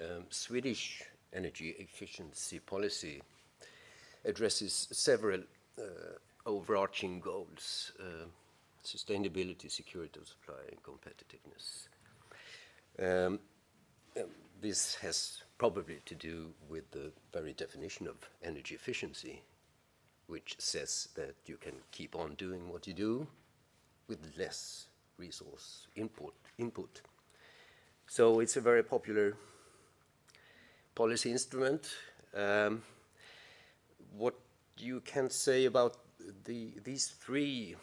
um, Swedish energy efficiency policy addresses several uh, overarching goals, uh, sustainability, security of supply, and competitiveness. Um, um, this has probably to do with the very definition of energy efficiency, which says that you can keep on doing what you do with less resource input. input. So it's a very popular policy instrument. Um, what you can say about the, these three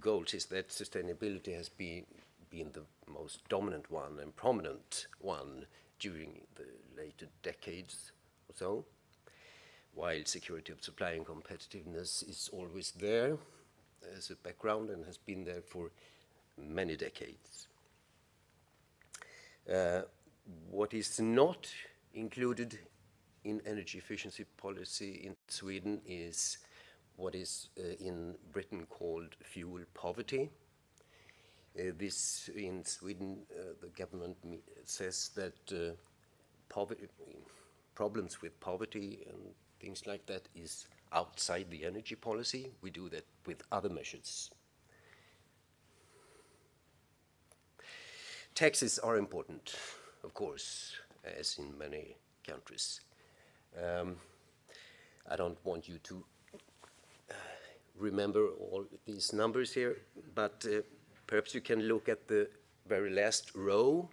goals is that sustainability has been, been the most dominant one and prominent one during the later decades or so, while security of supply and competitiveness is always there as a background and has been there for many decades. Uh, what is not included in energy efficiency policy in Sweden is what is uh, in Britain called fuel poverty. Uh, this in Sweden, uh, the government says that uh, poverty, problems with poverty and things like that is outside the energy policy. We do that with other measures. Taxes are important, of course, as in many countries. Um, I don't want you to uh, remember all these numbers here, but uh, perhaps you can look at the very last row.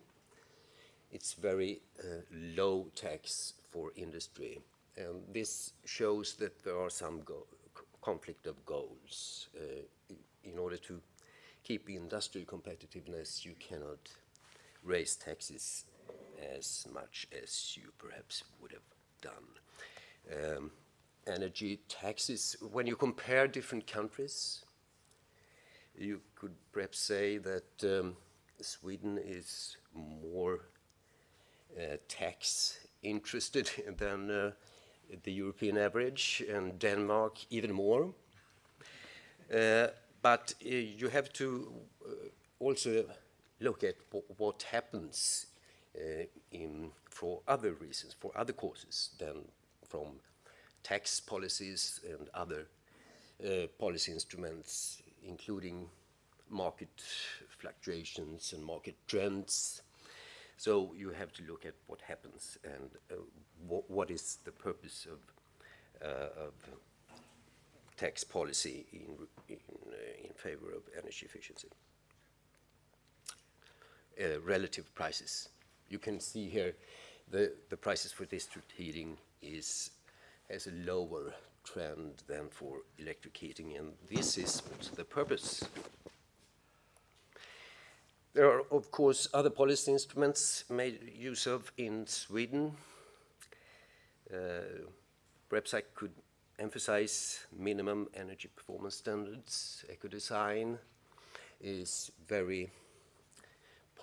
It's very uh, low tax for industry. And this shows that there are some conflict of goals. Uh, in order to keep industrial competitiveness, you cannot raise taxes as much as you perhaps would have done. Um, energy taxes, when you compare different countries, you could perhaps say that um, Sweden is more uh, tax interested than uh, the European average, and Denmark even more. Uh, but uh, you have to uh, also look at what happens uh, in, for other reasons, for other causes than from tax policies and other uh, policy instruments, including market fluctuations and market trends. So you have to look at what happens and uh, wh what is the purpose of, uh, of tax policy in, in, uh, in favor of energy efficiency. Uh, relative prices. You can see here the, the prices for district heating is has a lower trend than for electric heating, and this is the purpose. There are, of course, other policy instruments made use of in Sweden. Uh, perhaps I could emphasize minimum energy performance standards. Eco-design is very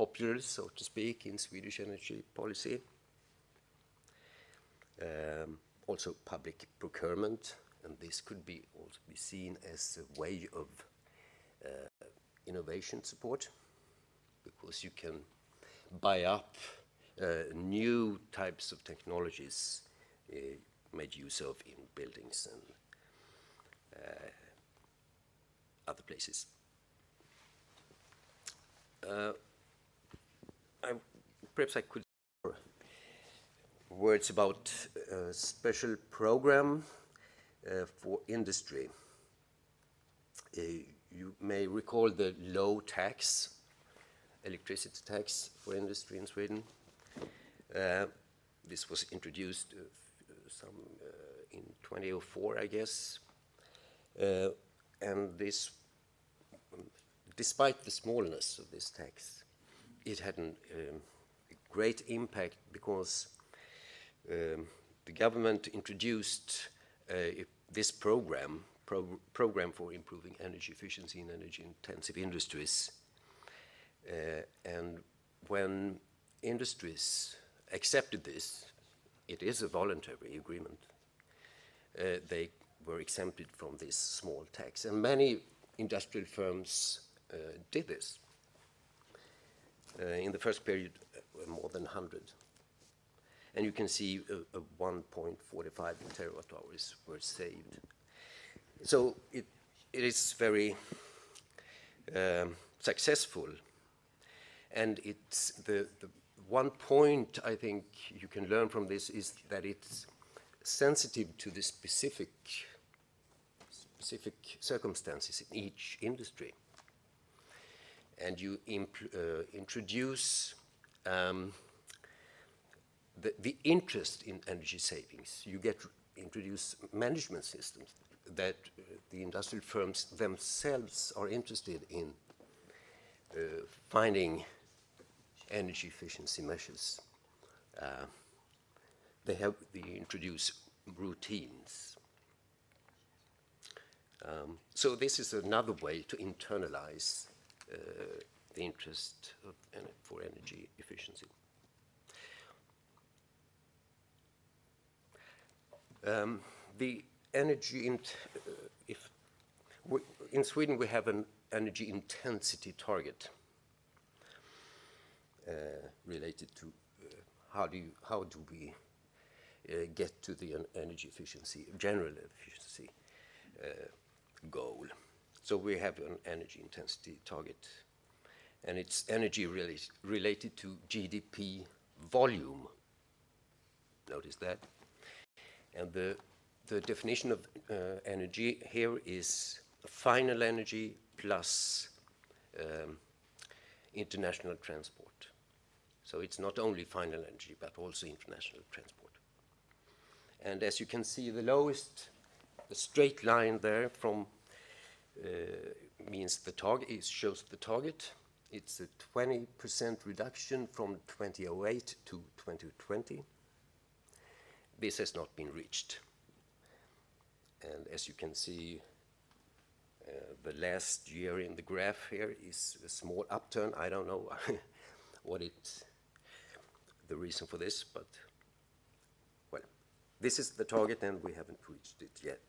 popular, so to speak, in Swedish energy policy. Um, also public procurement, and this could be also be seen as a way of uh, innovation support, because you can buy up uh, new types of technologies uh, made use of in buildings and uh, other places. Uh, I, perhaps I could words about a special program uh, for industry. Uh, you may recall the low tax, electricity tax for industry in Sweden. Uh, this was introduced uh, some uh, in 2004, I guess. Uh, and this, despite the smallness of this tax, it had a um, great impact because um, the government introduced uh, this program, pro program for improving energy efficiency in energy intensive industries. Uh, and when industries accepted this, it is a voluntary agreement, uh, they were exempted from this small tax. And many industrial firms uh, did this. Uh, in the first period, uh, more than 100 and you can see a 1.45 terawatt hours were saved. So it, it is very um, successful, and it's the, the one point I think you can learn from this is that it's sensitive to the specific specific circumstances in each industry. And you uh, introduce um, the, the interest in energy savings. You get introduce management systems that uh, the industrial firms themselves are interested in uh, finding energy efficiency measures. Uh, they have they introduce routines. Um, so this is another way to internalize the interest of, for energy efficiency. Um, the energy, in, uh, if we, in Sweden we have an energy intensity target uh, related to uh, how do you, how do we uh, get to the energy efficiency, general efficiency uh, goal. So we have an energy intensity target, and it's energy related to GDP volume. Notice that. And the, the definition of uh, energy here is final energy plus um, international transport. So it's not only final energy, but also international transport. And as you can see, the lowest, the straight line there from means the target, shows the target. It's a 20% reduction from 2008 to 2020. This has not been reached. And as you can see, uh, the last year in the graph here is a small upturn. I don't know what it, the reason for this, but well, this is the target and we haven't reached it yet.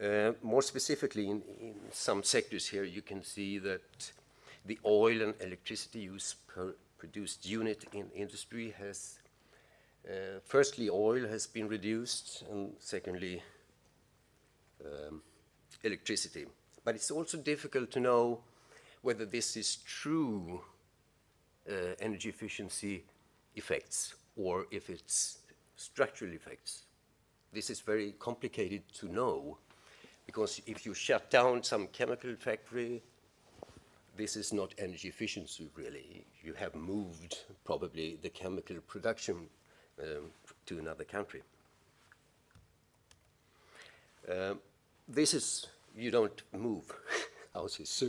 Uh, more specifically, in, in, some sectors here, you can see that the oil and electricity use per produced unit in industry has, uh, firstly, oil has been reduced, and secondly, um, electricity. But it's also difficult to know whether this is true uh, energy efficiency effects or if it's structural effects. This is very complicated to know because if you shut down some chemical factory, this is not energy efficiency really. You have moved probably the chemical production um, to another country. Um, this is, you don't move houses, so,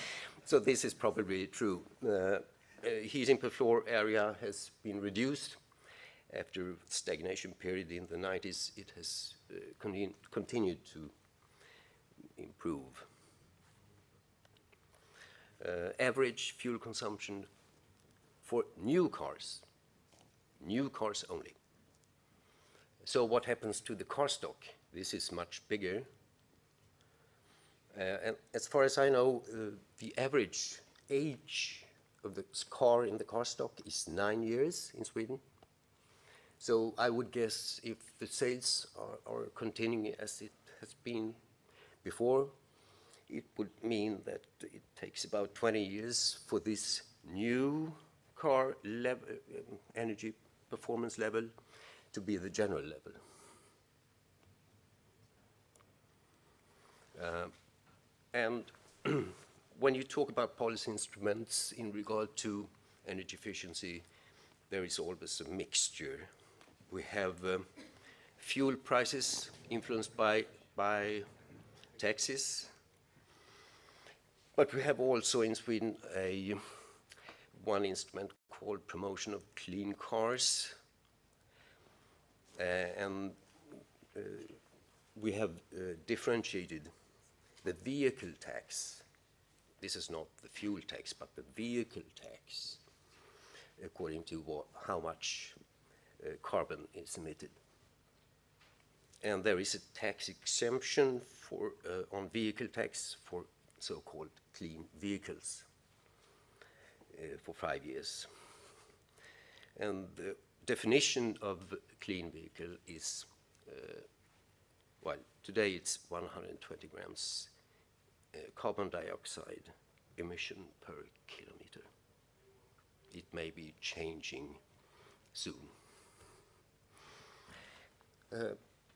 so this is probably true. Uh, uh, heating per floor area has been reduced after stagnation period in the 90s. It has uh, continu continued to improve. Uh, average fuel consumption for new cars, new cars only. So what happens to the car stock? This is much bigger. Uh, and as far as I know, uh, the average age of the car in the car stock is nine years in Sweden. So I would guess if the sales are, are continuing as it has been before, it would mean that it takes about 20 years for this new car level, um, energy performance level to be the general level. Uh, and when you talk about policy instruments in regard to energy efficiency, there is always a mixture. We have um, fuel prices influenced by, by taxes. But we have also in Sweden a one instrument called promotion of clean cars. Uh, and uh, we have uh, differentiated the vehicle tax. This is not the fuel tax, but the vehicle tax, according to what, how much uh, carbon is emitted. And there is a tax exemption for, uh, on vehicle tax for so-called clean vehicles uh, for five years. And the definition of clean vehicle is, uh, well, today it's 120 grams uh, carbon dioxide emission per kilometer. It may be changing soon.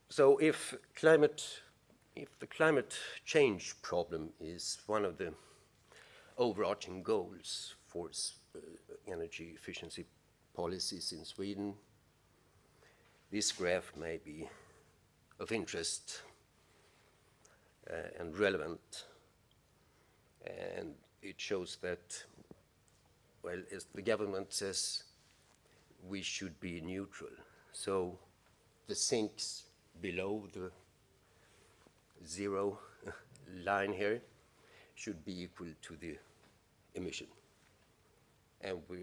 So if climate, if the climate change problem is one of the overarching goals for uh, energy efficiency policies in Sweden, this graph may be of interest uh, and relevant. And it shows that, well, as the government says, we should be neutral. So the sinks below the zero line here should be equal to the emission. And we,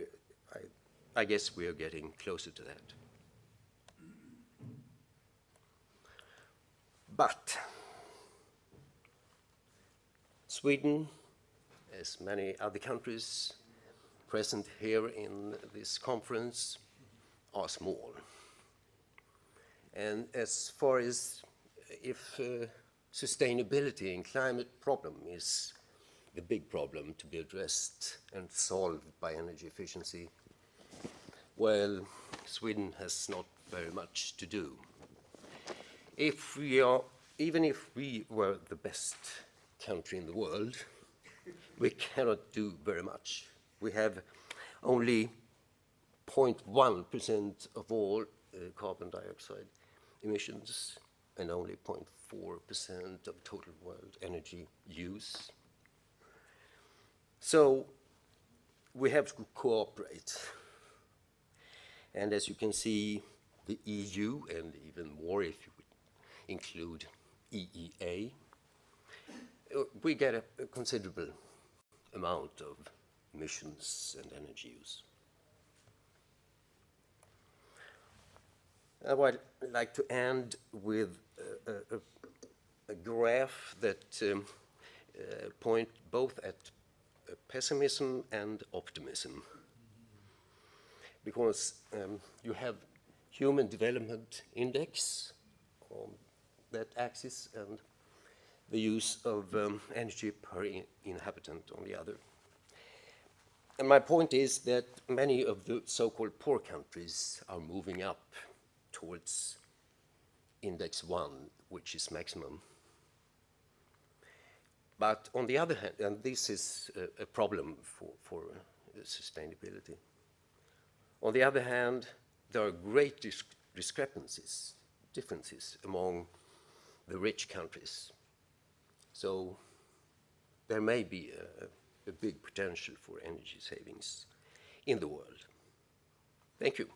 I, I guess we are getting closer to that. But Sweden, as many other countries present here in this conference, are small. And as far as if uh, sustainability and climate problem is the big problem to be addressed and solved by energy efficiency, well, Sweden has not very much to do. If we are, even if we were the best country in the world, we cannot do very much. We have only 0.1% of all uh, carbon dioxide emissions and only 0.4% of total world energy use. So we have to cooperate. And as you can see, the EU, and even more if you include EEA, we get a, a considerable amount of emissions and energy use. I would like to end with a, a, a graph that um, uh, point both at uh, pessimism and optimism. Because um, you have Human Development Index on that axis and the use of um, energy per in inhabitant on the other. And my point is that many of the so-called poor countries are moving up towards index one, which is maximum. But on the other hand, and this is a, a problem for, for uh, sustainability, on the other hand, there are great dis discrepancies, differences among the rich countries. So there may be a, a big potential for energy savings in the world. Thank you.